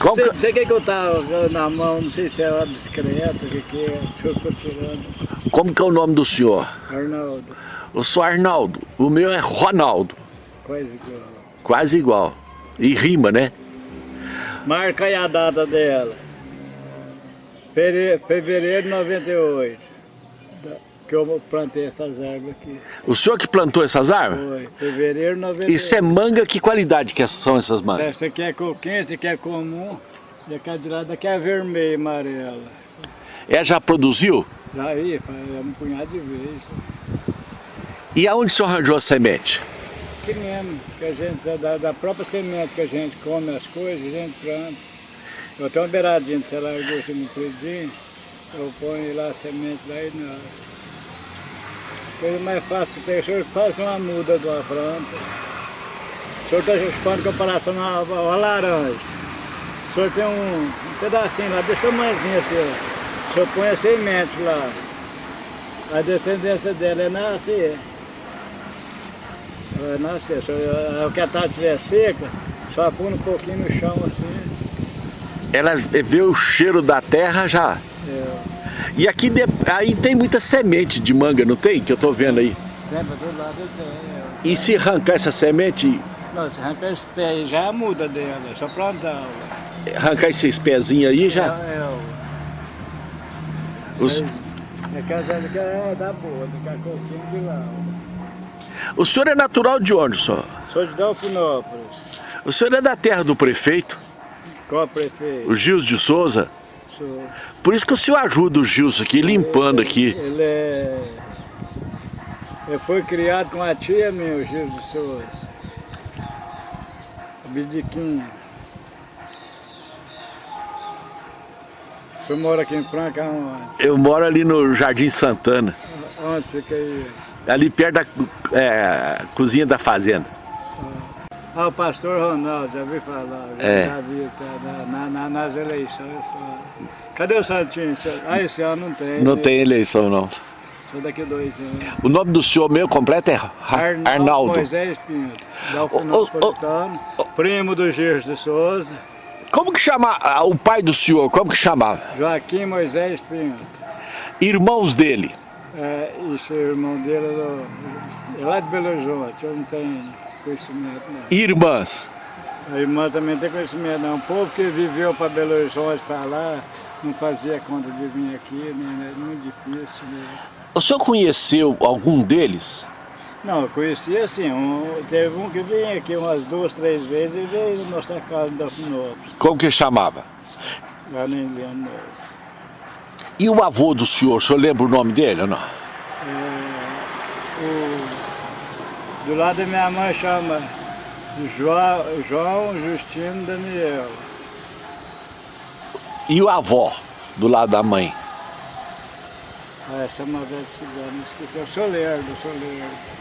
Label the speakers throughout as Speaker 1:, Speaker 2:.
Speaker 1: Qual
Speaker 2: Sei,
Speaker 1: que-
Speaker 2: sei que que eu tava na mão, não sei se é uma bicicleta, o que que é. O senhor ficou tirando.
Speaker 1: como que é o nome do senhor?
Speaker 2: Arnaldo,
Speaker 1: Eu sou Arnaldo, o meu é Ronaldo,
Speaker 2: quase igual.
Speaker 1: quase igual. E rima, né?
Speaker 2: Marca aí a data dela. Fevereiro de 98. Que eu plantei essas árvores aqui.
Speaker 1: O senhor que plantou essas árvores?
Speaker 2: Foi. Fevereiro de 98.
Speaker 1: Isso é manga, que qualidade que são essas mangas?
Speaker 2: Você quer coquinha, você quer comum. E aquela de lá daqui é vermelha e amarela.
Speaker 1: É, já produziu?
Speaker 2: Aí, é um punhado de vezes.
Speaker 1: E aonde o senhor arranjou a semente?
Speaker 2: Que mesmo, que a gente, da, da própria semente que a gente come as coisas, a gente planta. Eu tenho uma beiradinha de lá, eu gosto no predinho, eu ponho lá a semente lá e nasce. Coisa mais fácil que tem, o senhor faz uma muda de uma planta. O senhor está expondo comparação a uma, uma laranja. O senhor tem um, um pedacinho lá, desse tamanhozinho assim, ó. O senhor põe a semente lá. A descendência dela é nascer. Vai nascer. A que a tarde estiver seca, só põe um pouquinho no chão assim.
Speaker 1: Ela vê o cheiro da terra já. E aqui de- aí tem muita semente de manga, não tem? Que eu tô vendo aí.
Speaker 2: tem para todo lado tem.
Speaker 1: E se arrancar essa semente.
Speaker 2: Não, se arrancar esse pé aí já muda dela, é só plantar.
Speaker 1: arrancar esses pezinhos aí já.
Speaker 2: É, é.
Speaker 1: Os-
Speaker 2: É que daqui é da boa, daqui a pouquinho de lá.
Speaker 1: O senhor é natural de onde, senhor?
Speaker 2: Sou de Delfinópolis.
Speaker 1: O senhor é da terra do prefeito,
Speaker 2: Qual prefeito?
Speaker 1: o Gils de Souza. Por isso que o senhor ajuda o Gilson aqui, limpando aqui.
Speaker 2: Ele é. Ele foi criado com a tia minha, o Gil de Souza. A Bidiquinha. O senhor mora aqui em Franca onde?
Speaker 1: Eu moro ali no Jardim Santana,
Speaker 2: Onde fica isso?
Speaker 1: ali perto da é, cozinha da fazenda.
Speaker 2: Ah, o pastor Ronaldo, já vi falar, já,
Speaker 1: É.
Speaker 2: já vi tá, na, na- na- nas eleições. Cadê o Santinho? Ah, esse ano não tem.
Speaker 1: Não
Speaker 2: né?
Speaker 1: tem eleição, não.
Speaker 2: Só daqui dois anos.
Speaker 1: O nome do senhor meu completo é Ra- Arnaldo.
Speaker 2: Moisés Pinto, Dalfinopolitano, primo do Gires de Souza,
Speaker 1: Como que chama ah, o pai do senhor? Como que chamava?
Speaker 2: Joaquim Moisés Pinto.
Speaker 1: Irmãos dele.
Speaker 2: É, isso, o irmão dele é, do, é lá de Belo Horizonte, eu não tenho conhecimento não.
Speaker 1: Irmãs.
Speaker 2: A irmã também tem conhecimento não. O povo que viveu para Belo Horizonte, para lá, não fazia conta de vir aqui, né? é muito difícil. Né?
Speaker 1: O senhor conheceu algum deles?
Speaker 2: Não, eu conheci assim, um, teve um que vinha aqui umas duas, três vezes e veio mostrar a casa da Finópolis.
Speaker 1: Como que chamava?
Speaker 2: Lá nem lembro.
Speaker 1: E o avô do senhor, o senhor lembra o nome dele ou não?
Speaker 2: O, do lado da minha mãe chama João, João Justino Daniel.
Speaker 1: E o avó, do lado da mãe?
Speaker 2: É, chama velho cigano, esqueci. É o Solerdo, o Solerdo.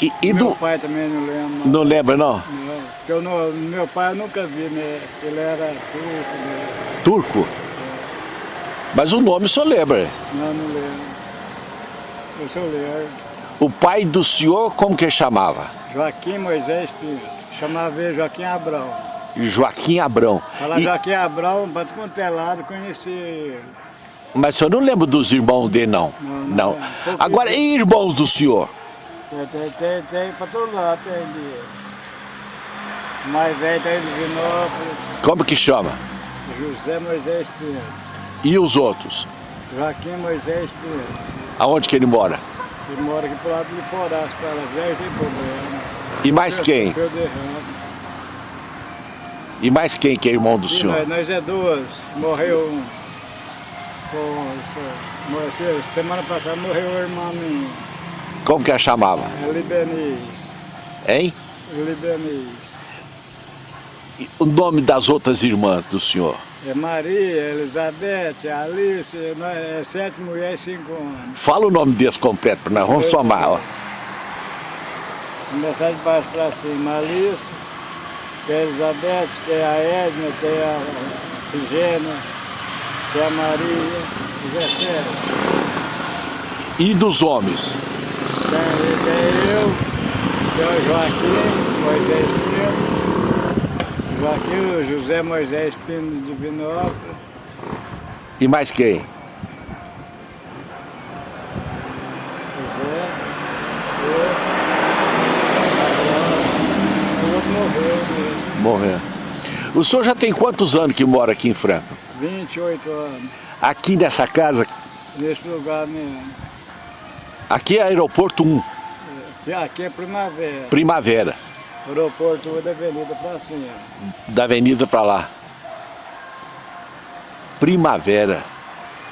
Speaker 1: E, e
Speaker 2: meu
Speaker 1: do...
Speaker 2: pai também não lembra.
Speaker 1: Não lembra, não?
Speaker 2: Não, porque eu não, meu pai eu nunca vi, né? Ele era turco, né?
Speaker 1: Turco? Mas o nome o senhor lembra.
Speaker 2: Não, não lembro. Eu sou Lerdo.
Speaker 1: O pai do senhor, como que chamava?
Speaker 2: Joaquim Moisés Pinto. Chamava ele Joaquim Abrão.
Speaker 1: Joaquim Abrão.
Speaker 2: Fala
Speaker 1: E-
Speaker 2: Joaquim Abrão, para quanto é lado, conheci ele.
Speaker 1: Mas o senhor não lembra dos irmãos dele, não?
Speaker 2: Não, não
Speaker 1: Não.
Speaker 2: lembro. Pouquinho.
Speaker 1: Agora, e irmãos do senhor?
Speaker 2: Tem, tem, tem, tem para todo lado, tem de... Mais velho tem de Vinópolis,
Speaker 1: Como que chama?
Speaker 2: José Moisés Pinto.
Speaker 1: E os outros?
Speaker 2: Joaquim Moisés Pinto.
Speaker 1: Aonde que ele mora?
Speaker 2: Ele mora aqui pro lado de Liporás, para ela velha, tem problema.
Speaker 1: E mais quem? E mais quem que é irmão do
Speaker 2: E
Speaker 1: senhor?
Speaker 2: nós, nós é duas, morreu um. Morreu- se- semana passada morreu o irmão minha,
Speaker 1: Como que a chamava?
Speaker 2: é Libanês.
Speaker 1: Hein?
Speaker 2: Libanês.
Speaker 1: E o nome das outras irmãs do senhor?
Speaker 2: É Maria, Elizabeth, Alice, nós, é sete mulheres e cinco homens.
Speaker 1: Fala o nome deles completo para nós, vamos somar. Ó.
Speaker 2: Começar de baixo para cima, Alice, tem a Elizabeth, tem a Edna, tem a Figênia, tem a Maria, José Sérgio.
Speaker 1: E dos homens?
Speaker 2: Tem, tem eu, tem o Joaquim, Moisés Pinto, Aqui o José Moisés Pino de Vinópolis.
Speaker 1: E mais quem?
Speaker 2: José. Eu. O outro morreu, né?
Speaker 1: Morreu. O senhor já tem quantos anos que mora aqui em Franca?
Speaker 2: 28 anos.
Speaker 1: Aqui nessa casa,
Speaker 2: Nesse lugar mesmo.
Speaker 1: aqui é aeroporto 1,
Speaker 2: Aqui- Aqui é primavera.
Speaker 1: Primavera,
Speaker 2: Aeroporto da Avenida pra cima.
Speaker 1: da avenida para lá. Primavera.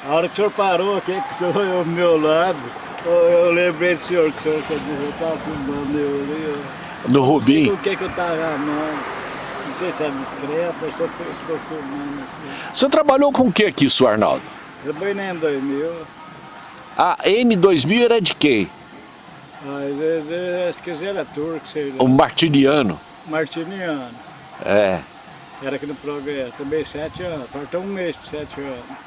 Speaker 2: A hora que o senhor parou aqui, que o senhor olhou ao meu lado, eu, lembrei do senhor, que o senhor quer dizer, eu estava filmando eu ali.
Speaker 1: No Rubim.
Speaker 2: o que que eu estava amando. Não sei se é discreto, eu só estou filmando assim.
Speaker 1: O senhor trabalhou com o que aqui, senhor Arnaldo?
Speaker 2: Trabalhei na M2000,
Speaker 1: A M2000 era de quem?
Speaker 2: Às vezes, se quiser era turco, sei lá.
Speaker 1: O Martiniano.
Speaker 2: Martiniano.
Speaker 1: É.
Speaker 2: Era aqui no progresso, também sete anos, faltou um mês para sete anos.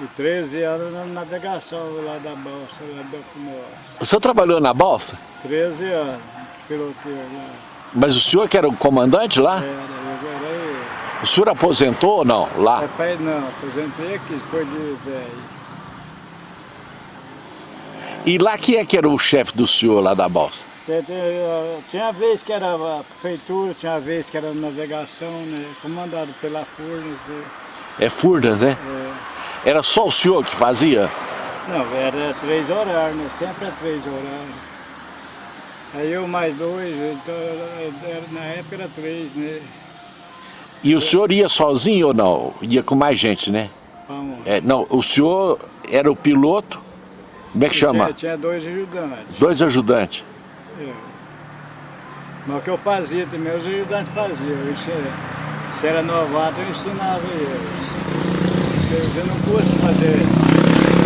Speaker 2: E 13 anos na navegação lá da Balsa, lá do nosso.
Speaker 1: O senhor trabalhou na Balsa?
Speaker 2: 13 anos, piloteiro lá.
Speaker 1: Mas o senhor que era o comandante lá?
Speaker 2: Era, eu era eu.
Speaker 1: O senhor aposentou ou não? Lá?
Speaker 2: Mas pai não, aposentei aqui, depois de velho.
Speaker 1: E lá quem é que era o chefe do senhor lá da Balsa?
Speaker 2: Tinha, tinha- tinha vez que era a prefeitura, tinha vez que era navegação, né? Comandado pela Furnas. né?
Speaker 1: É Furnas, né?
Speaker 2: É.
Speaker 1: Era só o senhor que fazia?
Speaker 2: Não, era três horários, né? Sempre é três horários. Aí eu mais dois, então era- na época era três, né?
Speaker 1: E o senhor ia sozinho ou não? Ia com mais gente, né?
Speaker 2: Vamos.
Speaker 1: É, não, o senhor era o piloto, como é que chama?
Speaker 2: Tinha, tinha dois ajudantes.
Speaker 1: Dois ajudantes.
Speaker 2: É. Mas o que eu fazia também, os ajudantes faziam. Eu. Se era novato, eu ensinava eles. Eu, eu não curso fazer,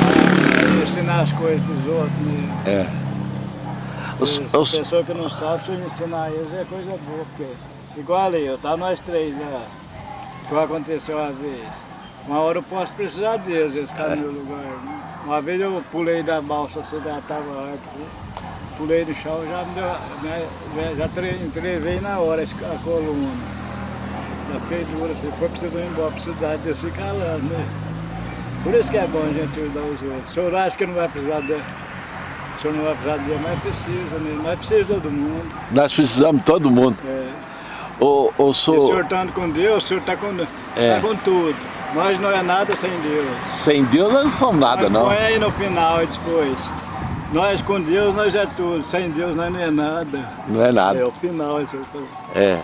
Speaker 2: ah, ensinar as coisas dos outros. Né?
Speaker 1: É. Os-
Speaker 2: Se,
Speaker 1: os-
Speaker 2: se pessoa que não sabe, se eu ensinar eles é coisa boa, porque igual ali, eu tava nós três lá, que aconteceu uma vez. Uma hora eu posso precisar deles, eles ficarem no meu lugar. né? Uma vez eu pulei da balsa, assim, já tava aqui, pulei do chão, já me deu, né, já- já tre- entrevei na hora a coluna. Já fiquei dura, se for precisando ir embora eu fico calando, né? Por isso que é bom a gente ajudar os outros. O senhor acha que não vai precisar de. O senhor não vai precisar de mas precisa, né? Nós precisamos de todo mundo.
Speaker 1: Nós precisamos de todo mundo.
Speaker 2: É.
Speaker 1: O, o
Speaker 2: Se o senhor
Speaker 1: senhor,
Speaker 2: estando com Deus, o senhor está com,
Speaker 1: É.
Speaker 2: tá com tudo. Nós não é nada sem Deus.
Speaker 1: sem Deus nós não somos nada,
Speaker 2: Mas
Speaker 1: não.
Speaker 2: Põe aí no final e depois. Nós com Deus, nós é tudo. Sem Deus, nós não é nada.
Speaker 1: Não é
Speaker 2: É
Speaker 1: nada.
Speaker 2: o final, o senhor. tá-
Speaker 1: É.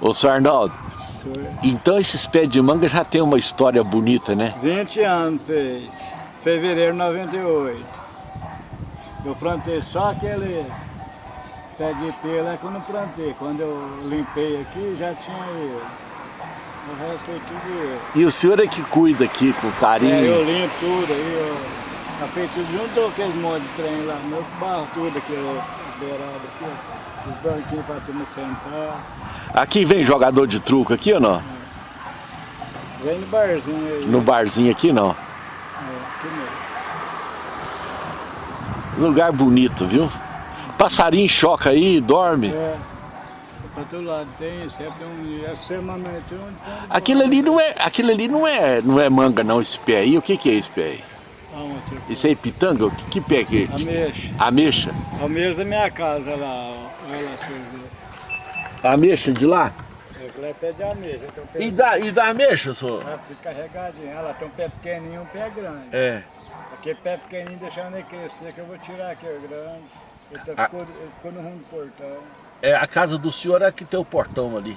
Speaker 1: Ô, senhor Arnaldo,
Speaker 2: senhor-
Speaker 1: então esses pés de manga já tem uma história bonita, né?
Speaker 2: 20 anos fez. Fevereiro de 98. Eu plantei só aquele pé de pelo é que eu não plantei. Quando eu limpei aqui, já tinha ele. O resto foi tudo eu.
Speaker 1: E o senhor é que cuida aqui com
Speaker 2: É, eu
Speaker 1: carinho.
Speaker 2: limpo tudo aí, eu. Fez tudo junto aquele monte de trem lá. Meu barro tudo aqui, ó, beirado aqui, ó. Os banquinhos pra turma sentar.
Speaker 1: Aqui vem jogador de truco aqui ou não?
Speaker 2: Vem no barzinho aí.
Speaker 1: No barzinho aqui não.
Speaker 2: É, aqui mesmo.
Speaker 1: Lugar bonito, viu? Passarinho choca aí, dorme.
Speaker 2: É. Pra todo lado tem, sempre tem um. Tem um.
Speaker 1: Aquilo ali não é, aquilo ali não é, não é manga não, esse pé aí. O que que é esse pé aí?
Speaker 2: Aonde?
Speaker 1: Isso aí é pitanga? Que, que pé que é?
Speaker 2: Ameixa.
Speaker 1: Ameixa?
Speaker 2: Ameixa da minha casa lá. Olha lá, senhor.
Speaker 1: Ameixa de lá?
Speaker 2: Aquilo é pé de ameixa. Tem um pé
Speaker 1: E da, e da ameixa, senhor?
Speaker 2: Ah, fica carregadinho. Olha lá, tem um pé pequenininho e um pé grande.
Speaker 1: É.
Speaker 2: Aquele pé pequenininho deixando ele crescer, que eu vou tirar aqui o grande. Ele, tá,
Speaker 1: Ah.
Speaker 2: ficou, ele ficou no rumo do portão.
Speaker 1: É a casa do senhor é que tem o portão ali.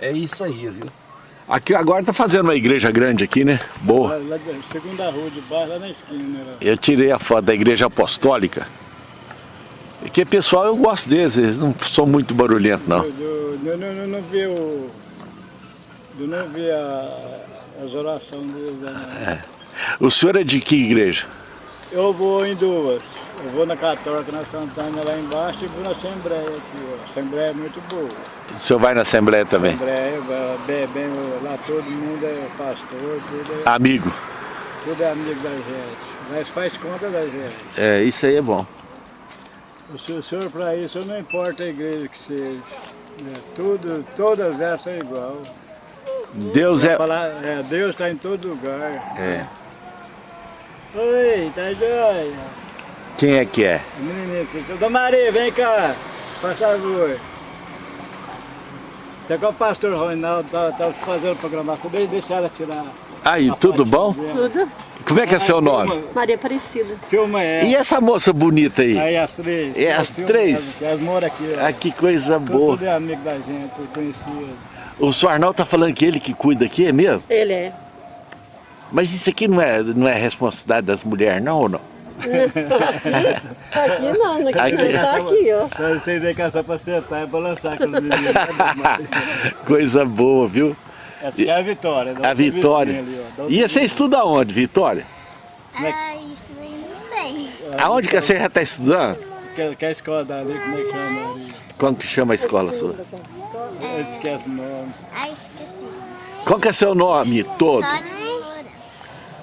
Speaker 2: É.
Speaker 1: É isso aí, viu? Aqui agora tá fazendo uma igreja grande aqui, né? Boa.
Speaker 2: Lá, lá da segunda rua de baixo, lá na esquina. Lá.
Speaker 1: Eu tirei a foto da igreja apostólica. E que pessoal eu gosto deles, eles não são muito barulhentos não.
Speaker 2: Eu, eu, eu, não- eu não vi o. Eu não vi a, as orações deles lá. não.
Speaker 1: O senhor é de que igreja?
Speaker 2: Eu vou em duas. Eu vou na Católica, na Santana lá embaixo e vou na Assembleia aqui. Ó. A Assembleia é muito boa.
Speaker 1: O senhor vai na Assembleia também?
Speaker 2: Assembleia, bem, bem, lá todo mundo é pastor, tudo é,
Speaker 1: Amigo.
Speaker 2: tudo é amigo da gente. Nós faz conta da gente.
Speaker 1: É, isso aí é bom.
Speaker 2: O senhor, senhor para isso, não importa a igreja que seja. É, tudo, todas essas são igual.
Speaker 1: Deus é...
Speaker 2: É, Deus está em todo lugar.
Speaker 1: é.
Speaker 2: Oi, tá joia?
Speaker 1: Quem é que é?
Speaker 2: Menininho, Dona Maria, vem cá, por favor. Você é que o pastor Ronaldo tá, tá fazendo programação, deixa, deixa ela tirar.
Speaker 1: Aí,
Speaker 2: a
Speaker 1: tudo bom?
Speaker 2: dela.
Speaker 3: Tudo.
Speaker 1: Como é que é seu
Speaker 2: Filma-
Speaker 1: nome?
Speaker 3: Maria Aparecida.
Speaker 2: Filma ela.
Speaker 1: E essa moça bonita aí?
Speaker 2: Aí as três.
Speaker 1: É as
Speaker 2: Filma
Speaker 1: três?
Speaker 2: Elas, moram aqui.
Speaker 1: Ah, que coisa
Speaker 2: Tudo-
Speaker 1: boa.
Speaker 2: Tudo é amigo da gente, eu conhecia.
Speaker 1: O senhor Arnaldo tá falando que ele que cuida aqui, é mesmo?
Speaker 3: Ele é.
Speaker 1: Mas isso aqui não é, não é responsabilidade das mulheres, não ou não?
Speaker 3: Aqui não, aqui,
Speaker 1: Aqui.
Speaker 3: não, só aqui, ó.
Speaker 2: Então vocês vêm cá só pra sentar e balançar aquele menino. Dona Maria?
Speaker 1: Coisa boa, viu?
Speaker 2: Essa aqui é a Vitória. da
Speaker 1: A Vitória.
Speaker 2: ali, da
Speaker 1: E você estuda onde, Vitória?
Speaker 4: Ah, isso aí não sei.
Speaker 1: Aonde que você já está estudando?
Speaker 2: Que, que é a escola dali, como é que chama ali?
Speaker 1: Como que chama a escola sua?
Speaker 2: Eu esqueço o nome.
Speaker 4: Ai, esqueci.
Speaker 1: Qual que é seu nome todo?
Speaker 4: Vitória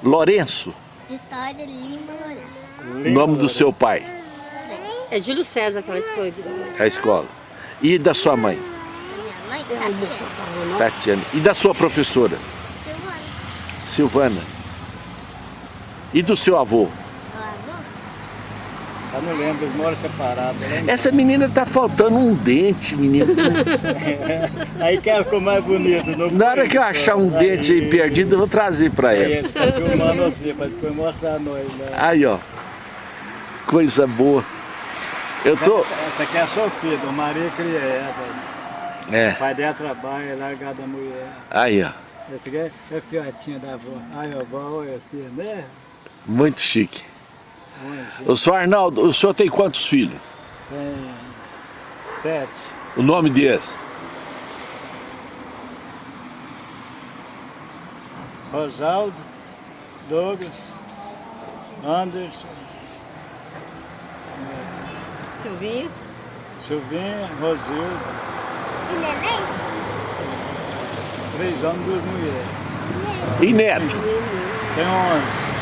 Speaker 4: Lourenço. Vitória Lima Lourenço.
Speaker 1: o nome do seu pai,
Speaker 3: É Júlio César que ela escolhe.
Speaker 1: a escola. E da sua mãe,
Speaker 4: Minha mãe, Tatiana.
Speaker 1: Tatiana. E da sua professora,
Speaker 4: Silvana.
Speaker 1: Silvana. E do seu avô?
Speaker 2: Não lembro, eles moram separados. né?
Speaker 1: Essa menina tá faltando um dente, menino.
Speaker 2: Aí que ficou mais bonito.
Speaker 1: Na hora que eu achar um dente aí perdido, eu vou trazer
Speaker 2: Aí
Speaker 1: ela.
Speaker 2: ele tá filmando você, pra depois mostrar a nós. Né?
Speaker 1: Aí, ó. Coisa boa. Eu tô...
Speaker 2: Essa, essa aqui é a Sofia, do Maria Crieta.
Speaker 1: É,
Speaker 2: O pai dela trabalha, é largado da mulher.
Speaker 1: aí, ó.
Speaker 2: Essa aqui é é a fiotinha da avó. Ai, a avó, olha assim, né?
Speaker 1: Muito chique. O senhor Arnaldo, o senhor tem quantos filhos?
Speaker 2: Tem sete.
Speaker 1: O nome deles?
Speaker 2: Rosaldo, Douglas, Anderson,
Speaker 3: Silvinha.
Speaker 2: Silvinha, Rosilda,
Speaker 4: E neném?
Speaker 2: três homens duas mulheres.
Speaker 1: E neto?
Speaker 2: Tem onze.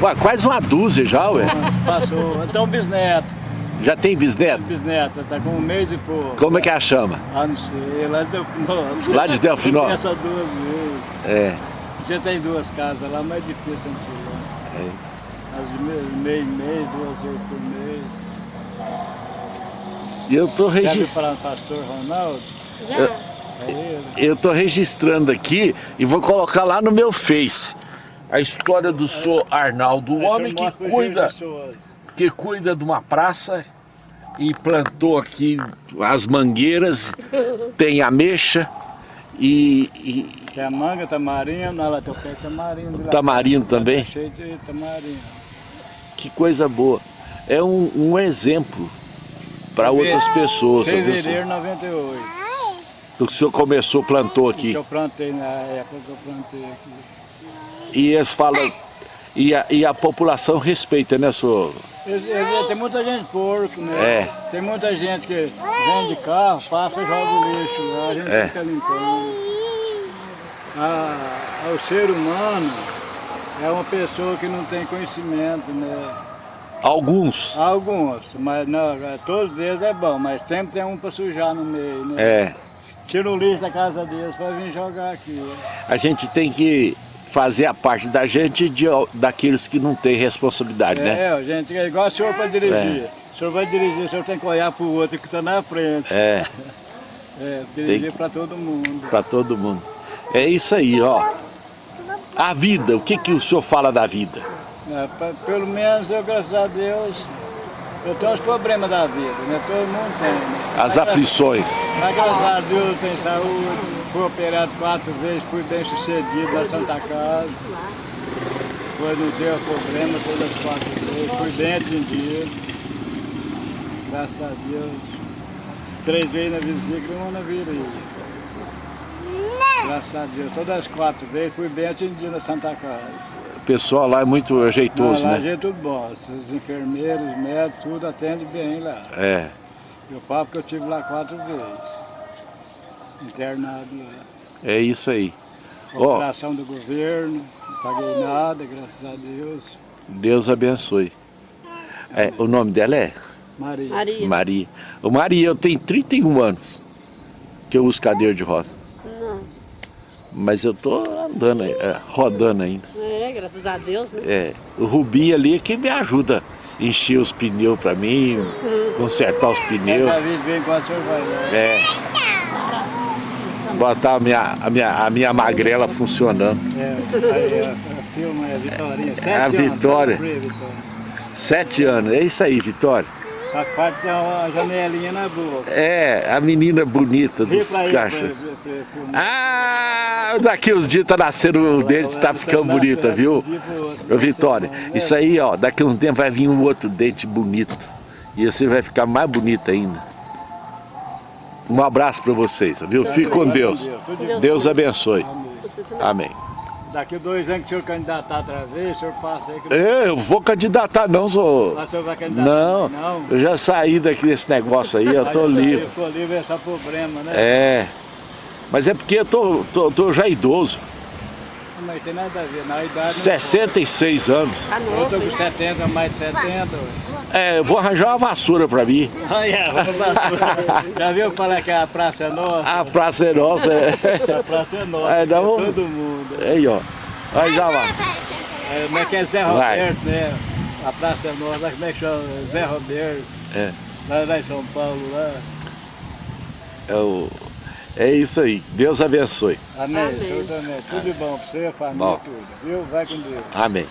Speaker 1: Ué, quase uma dúzia já, ué.
Speaker 2: Passou. Então bisneto.
Speaker 1: Já tem bisneto?
Speaker 2: Bisneto, tá com um mês e pouco.
Speaker 1: Como é que ela chama?
Speaker 2: Ah, não sei, lá de Delfinópolis.
Speaker 1: Lá de Delfinópolis?
Speaker 2: Essa duas vezes.
Speaker 1: É.
Speaker 2: Já tem duas casas lá, mas é difícil a gente ir lá.
Speaker 1: É.
Speaker 2: Às vezes, mês, mês, duas vezes por mês.
Speaker 1: E eu tô registrando.
Speaker 2: falar no pastor Ronaldo?
Speaker 3: Já.
Speaker 2: É ele.
Speaker 1: Eu tô registrando aqui e vou colocar lá no meu Face a história do senhor Arnaldo, o homem que cuida, que cuida de uma praça e plantou aqui as mangueiras, tem ameixa e, e
Speaker 2: Tem a manga, tamarindo, olha lá, tem o pé tamarindo. lá.
Speaker 1: tamarindo também.
Speaker 2: Tá cheio de tamarindo.
Speaker 1: Que coisa boa. É um, um exemplo para outras pessoas.
Speaker 2: Fevereiro de 98.
Speaker 1: O senhor começou, plantou
Speaker 2: Que
Speaker 1: aqui.
Speaker 2: eu plantei na época que eu plantei aqui.
Speaker 1: E eles falam. E a, e a população respeita, né, senhor?
Speaker 2: Tem muita gente porco, né?
Speaker 1: É.
Speaker 2: Tem muita gente que vem de carro, passa e joga o lixo lá, a gente
Speaker 1: É.
Speaker 2: fica limpando. Ah, o ser humano é uma pessoa que não tem conhecimento, né?
Speaker 1: Alguns.
Speaker 2: Alguns, mas não, é, todos eles é bom, mas sempre tem um para sujar no meio, né?
Speaker 1: É.
Speaker 2: Tira o lixo da casa deles para vir jogar aqui.
Speaker 1: A gente tem que fazer a parte da gente de, daqueles que não têm responsabilidade, né?
Speaker 2: É, gente, é igual o senhor para dirigir. O senhor vai dirigir, o senhor tem que olhar para o outro que está na frente.
Speaker 1: É,
Speaker 2: É, dirigir para todo mundo.
Speaker 1: para todo mundo. É isso aí, ó. A vida, o que, que o senhor fala da vida?
Speaker 2: É, pa- pelo menos eu, graças a Deus, eu tenho os problemas da vida, né? Todo mundo tem. Né?
Speaker 1: As
Speaker 2: Mas,
Speaker 1: aflições.
Speaker 2: Mas graças a Deus eu tenho saúde, fui operado quatro vezes, fui bem sucedido na Santa Casa. Foi, não deu problema todas as quatro vezes, fui bem atendido. Graças a Deus. Três vezes na vesícula e uma na virilha. Graças a Deus, todas as quatro vezes fui bem atendido na Santa Casa.
Speaker 1: O pessoal lá é muito ajeitoso,
Speaker 2: Não, lá
Speaker 1: né?
Speaker 2: gente tudo bom. Os enfermeiros, os médicos, tudo atende bem lá.
Speaker 1: É.
Speaker 2: Eu falo que eu estive lá quatro vezes. Internado lá.
Speaker 1: É isso aí.
Speaker 2: Operação do governo, não paguei nada, graças a Deus.
Speaker 1: Deus abençoe. É, o nome dela é
Speaker 2: Maria.
Speaker 3: Maria.
Speaker 1: Maria. Ô Maria, eu tenho 31 anos. que eu uso cadeira de roda.
Speaker 3: Não.
Speaker 1: Mas eu tô andando, é, rodando ainda.
Speaker 3: É, graças a Deus, né?
Speaker 1: É, o Rubinho ali é que me ajuda a encher os pneus pra mim, consertar os pneus.
Speaker 2: Cada vez vem com a vai lá.
Speaker 1: É. Botar a minha, a minha, a minha magrela funcionando.
Speaker 2: É, a, a filma é a Vitorinha. Sete
Speaker 1: a
Speaker 2: anos,
Speaker 1: Vitória.
Speaker 2: tá no Free, Vitória.
Speaker 1: Sete anos, é isso aí, Vitória.
Speaker 2: Só que ter uma janelinha na boca.
Speaker 1: É, a menina bonita
Speaker 2: Vê
Speaker 1: dos
Speaker 2: filmar.
Speaker 1: Ah, daqui uns dias tá nascendo o dente, tá ficando bonita, viu? Ô Vitória, isso aí, ó, daqui a um tempo vai vir um outro dente bonito. E você vai ficar mais bonita ainda. Um abraço pra vocês, viu? Fique com Deus. Deus abençoe. Amém.
Speaker 2: Daqui dois anos que o senhor candidatar outra vez, o senhor passa aí. Que...
Speaker 1: É, Eu vou candidatar não, sou...
Speaker 2: Ah, o senhor vai candidatar
Speaker 1: Não,
Speaker 2: não?
Speaker 1: eu já saí daqui desse negócio aí, eu tô livre.
Speaker 2: Ficou livre é só problema, né?
Speaker 1: É, mas é porque eu tô, tô, tô já idoso,
Speaker 2: Mas tem nada a ver, na idade...
Speaker 1: 66 anos.
Speaker 3: Tá
Speaker 2: Eu tô
Speaker 3: novo,
Speaker 2: com
Speaker 3: hein?
Speaker 2: 70, mais de 70.
Speaker 1: É, eu vou arranjar uma vassoura pra mim.
Speaker 2: Olha, vamos lá. Já viu falar que a praça é nossa?
Speaker 1: A praça é nossa. É.
Speaker 2: A praça é nossa,
Speaker 1: É,
Speaker 2: é,
Speaker 1: dá um-
Speaker 2: todo mundo.
Speaker 1: Aí, ó. Aí já lá.
Speaker 2: É, como é que é Zé
Speaker 1: Vai.
Speaker 2: Roberto, né? A praça é nossa, como é que chama? Zé Roberto.
Speaker 1: É.
Speaker 2: Lá, lá em São Paulo, lá.
Speaker 1: É, o... é isso aí. Deus abençoe.
Speaker 2: Amém,
Speaker 3: Amém.
Speaker 2: senhor também. Tudo de bom pra você, família,
Speaker 1: Bom.
Speaker 2: tudo. Viu? Vai com Deus.
Speaker 1: Amém.